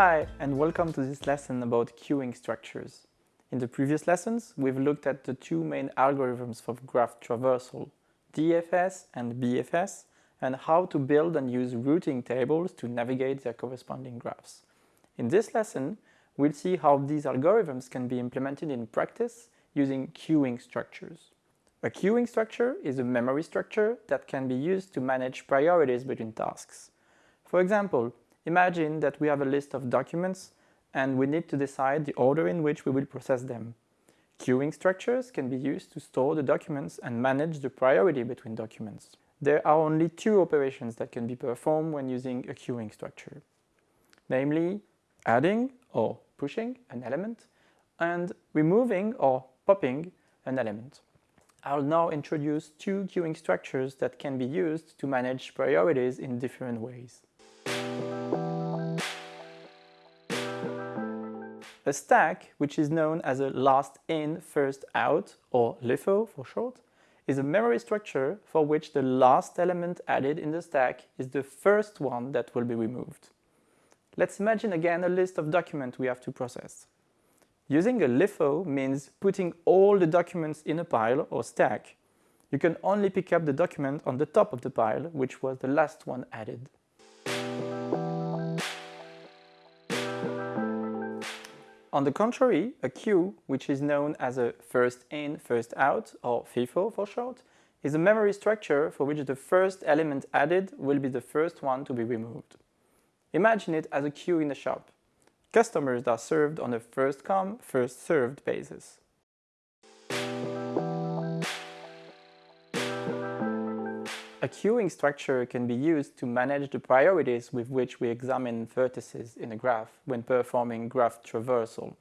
Hi, and welcome to this lesson about queuing structures. In the previous lessons, we've looked at the two main algorithms for graph traversal, DFS and BFS, and how to build and use routing tables to navigate their corresponding graphs. In this lesson, we'll see how these algorithms can be implemented in practice using queuing structures. A queuing structure is a memory structure that can be used to manage priorities between tasks. For example, imagine that we have a list of documents and we need to decide the order in which we will process them. Queuing structures can be used to store the documents and manage the priority between documents. There are only two operations that can be performed when using a queuing structure, namely adding or pushing an element and removing or popping an element. I'll now introduce two queuing structures that can be used to manage priorities in different ways. A stack, which is known as a last in, first out, or LIFO for short, is a memory structure for which the last element added in the stack is the first one that will be removed. Let's imagine again a list of documents we have to process. Using a LIFO means putting all the documents in a pile or stack. You can only pick up the document on the top of the pile, which was the last one added. On the contrary, a queue, which is known as a first in, first out, or FIFO for short, is a memory structure for which the first element added will be the first one to be removed. Imagine it as a queue in a shop. Customers are served on a first come, first served basis. A queuing structure can be used to manage the priorities with which we examine vertices in a graph when performing graph traversal.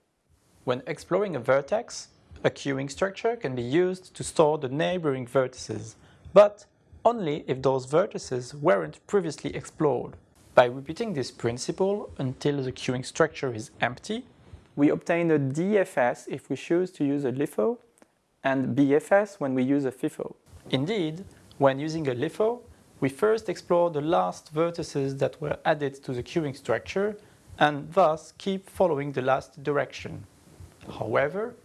When exploring a vertex, a queuing structure can be used to store the neighboring vertices, but only if those vertices weren't previously explored. By repeating this principle until the queuing structure is empty, we obtain a DFS if we choose to use a LIFO and BFS when we use a FIFO. Indeed, when using a LIFO, we first explore the last vertices that were added to the queuing structure and thus keep following the last direction. However,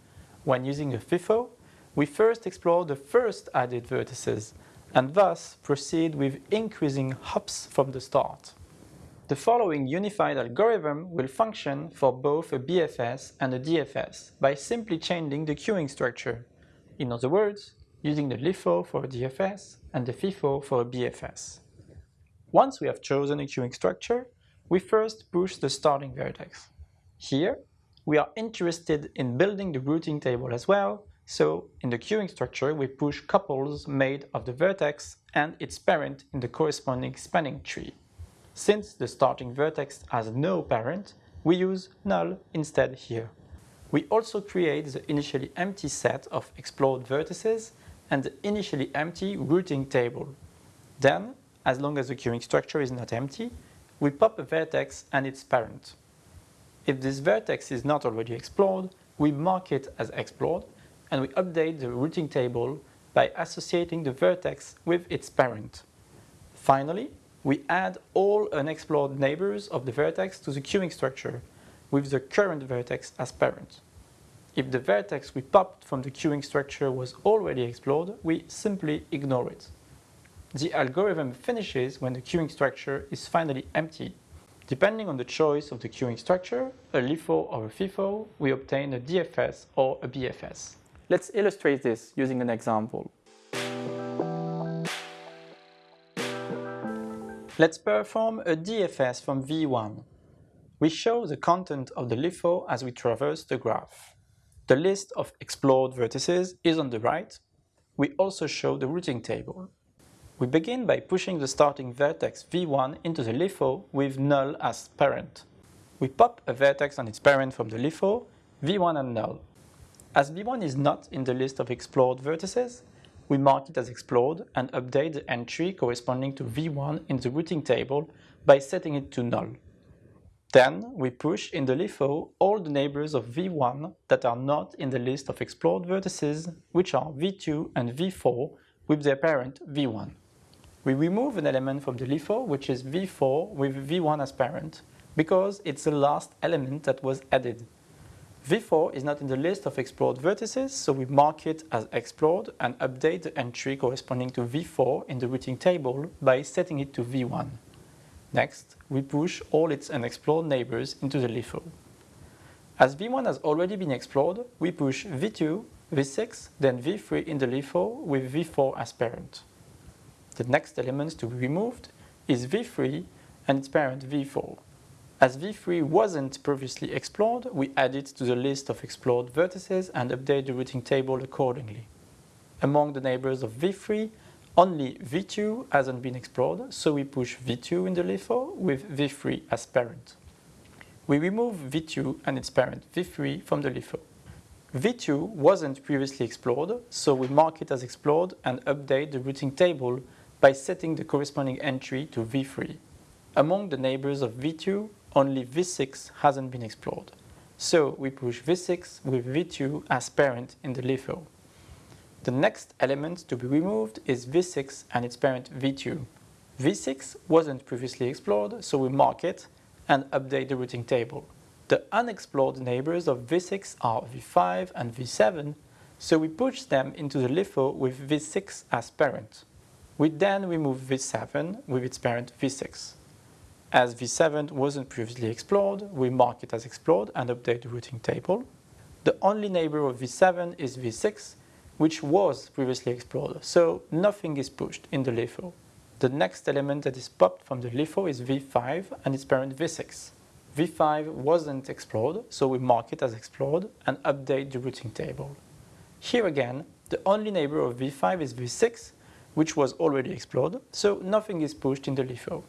when using a FIFO, we first explore the first added vertices and thus proceed with increasing hops from the start. The following unified algorithm will function for both a BFS and a DFS by simply changing the queuing structure. In other words, using the LIFO for a DFS and the FIFO for a BFS. Once we have chosen a queuing structure, we first push the starting vertex. Here, we are interested in building the routing table as well, so in the queuing structure we push couples made of the vertex and its parent in the corresponding spanning tree. Since the starting vertex has no parent, we use null instead here. We also create the initially empty set of explored vertices and the initially empty routing table. Then, as long as the queuing structure is not empty, we pop a vertex and its parent. If this vertex is not already explored, we mark it as explored and we update the routing table by associating the vertex with its parent. Finally, we add all unexplored neighbors of the vertex to the queuing structure with the current vertex as parent. If the vertex we popped from the queuing structure was already explored, we simply ignore it. The algorithm finishes when the queuing structure is finally empty. Depending on the choice of the queuing structure, a LIFO or a FIFO, we obtain a DFS or a BFS. Let's illustrate this using an example. Let's perform a DFS from V1. We show the content of the LIFO as we traverse the graph. The list of explored vertices is on the right. We also show the routing table. We begin by pushing the starting vertex V1 into the LIFO with null as parent. We pop a vertex and its parent from the LIFO, V1 and null. As V1 is not in the list of explored vertices, we mark it as explored and update the entry corresponding to v1 in the routing table by setting it to null. Then we push in the LIFO all the neighbors of v1 that are not in the list of explored vertices, which are v2 and v4 with their parent v1. We remove an element from the LIFO, which is v4 with v1 as parent, because it's the last element that was added. V4 is not in the list of explored vertices, so we mark it as explored and update the entry corresponding to V4 in the routing table by setting it to V1. Next, we push all its unexplored neighbors into the LIFO. As V1 has already been explored, we push V2, V6, then V3 in the LIFO with V4 as parent. The next element to be removed is V3 and its parent V4. As V3 wasn't previously explored, we add it to the list of explored vertices and update the routing table accordingly. Among the neighbors of V3, only V2 hasn't been explored, so we push V2 in the LIFO with V3 as parent. We remove V2 and its parent V3 from the LIFO. V2 wasn't previously explored, so we mark it as explored and update the routing table by setting the corresponding entry to V3. Among the neighbors of V2, only V6 hasn't been explored. So we push V6 with V2 as parent in the LIFO. The next element to be removed is V6 and its parent V2. V6 wasn't previously explored, so we mark it and update the routing table. The unexplored neighbors of V6 are V5 and V7, so we push them into the LIFO with V6 as parent. We then remove V7 with its parent V6. As V7 wasn't previously explored, we mark it as explored and update the routing table. The only neighbor of V7 is V6, which was previously explored, so nothing is pushed in the LIFO. The next element that is popped from the LIFO is V5 and its parent V6. V5 wasn't explored, so we mark it as explored and update the routing table. Here again, the only neighbor of V5 is V6, which was already explored, so nothing is pushed in the LIFO.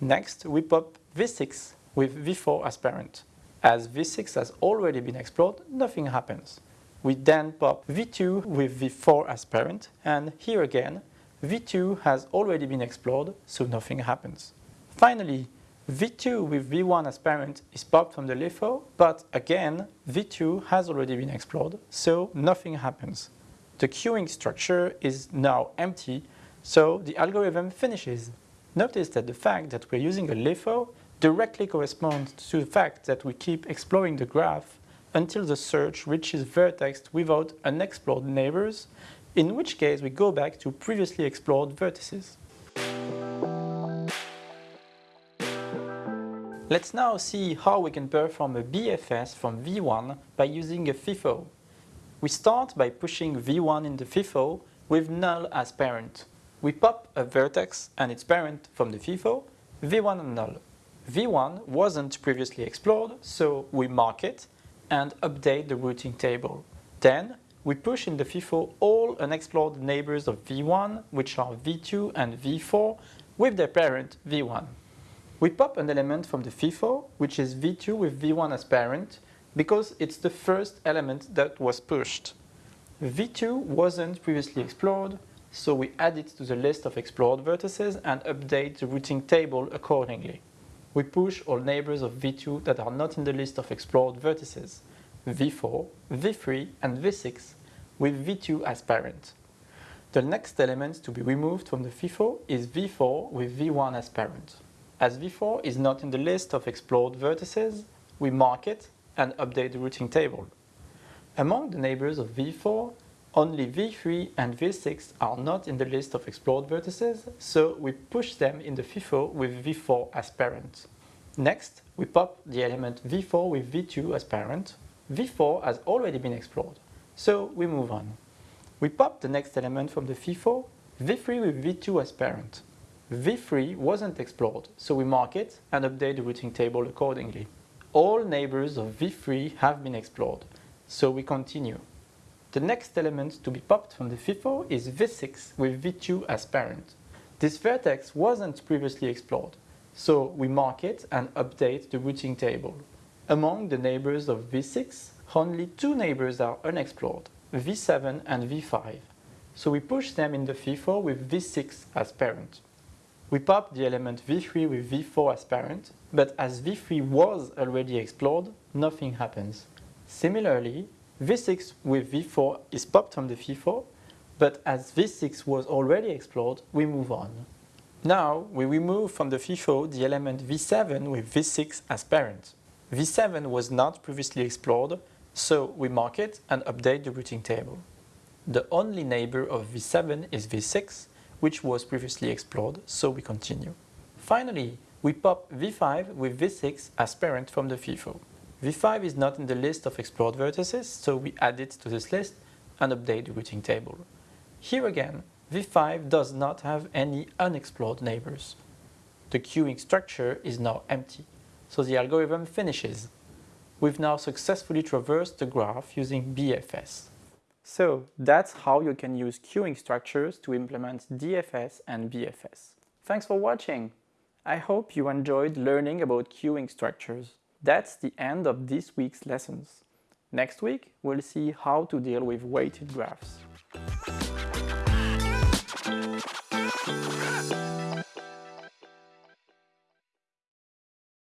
Next, we pop V6 with V4 as parent. As V6 has already been explored, nothing happens. We then pop V2 with V4 as parent, and here again, V2 has already been explored, so nothing happens. Finally, V2 with V1 as parent is popped from the LIFO, but again, V2 has already been explored, so nothing happens. The queuing structure is now empty, so the algorithm finishes. Notice that the fact that we're using a LIFO directly corresponds to the fact that we keep exploring the graph until the search reaches vertex without unexplored neighbors, in which case we go back to previously explored vertices. Let's now see how we can perform a BFS from V1 by using a FIFO. We start by pushing V1 in the FIFO with null as parent. We pop a vertex and its parent from the FIFO, V1 and null. V1 wasn't previously explored, so we mark it and update the routing table. Then we push in the FIFO all unexplored neighbors of V1, which are V2 and V4, with their parent V1. We pop an element from the FIFO, which is V2 with V1 as parent, because it's the first element that was pushed. V2 wasn't previously explored, so we add it to the list of explored vertices and update the routing table accordingly. We push all neighbors of V2 that are not in the list of explored vertices, V4, V3 and V6, with V2 as parent. The next element to be removed from the FIFO is V4 with V1 as parent. As V4 is not in the list of explored vertices, we mark it and update the routing table. Among the neighbors of V4, only V3 and V6 are not in the list of explored vertices, so we push them in the FIFO with V4 as parent. Next, we pop the element V4 with V2 as parent. V4 has already been explored, so we move on. We pop the next element from the FIFO, V3 with V2 as parent. V3 wasn't explored, so we mark it and update the routing table accordingly. All neighbors of V3 have been explored, so we continue. The next element to be popped from the FIFO is V6 with V2 as parent. This vertex wasn't previously explored, so we mark it and update the routing table. Among the neighbors of V6, only two neighbors are unexplored, V7 and V5, so we push them in the FIFO with V6 as parent. We pop the element V3 with V4 as parent, but as V3 was already explored, nothing happens. Similarly, V6 with V4 is popped from the FIFO, but as V6 was already explored, we move on. Now we remove from the FIFO the element V7 with V6 as parent. V7 was not previously explored, so we mark it and update the routing table. The only neighbor of V7 is V6, which was previously explored, so we continue. Finally, we pop V5 with V6 as parent from the FIFO. V5 is not in the list of explored vertices, so we add it to this list and update the routing table. Here again, V5 does not have any unexplored neighbors. The queuing structure is now empty, so the algorithm finishes. We've now successfully traversed the graph using BFS. So that's how you can use queuing structures to implement DFS and BFS. Thanks for watching! I hope you enjoyed learning about queuing structures. That's the end of this week's lessons. Next week, we'll see how to deal with weighted graphs.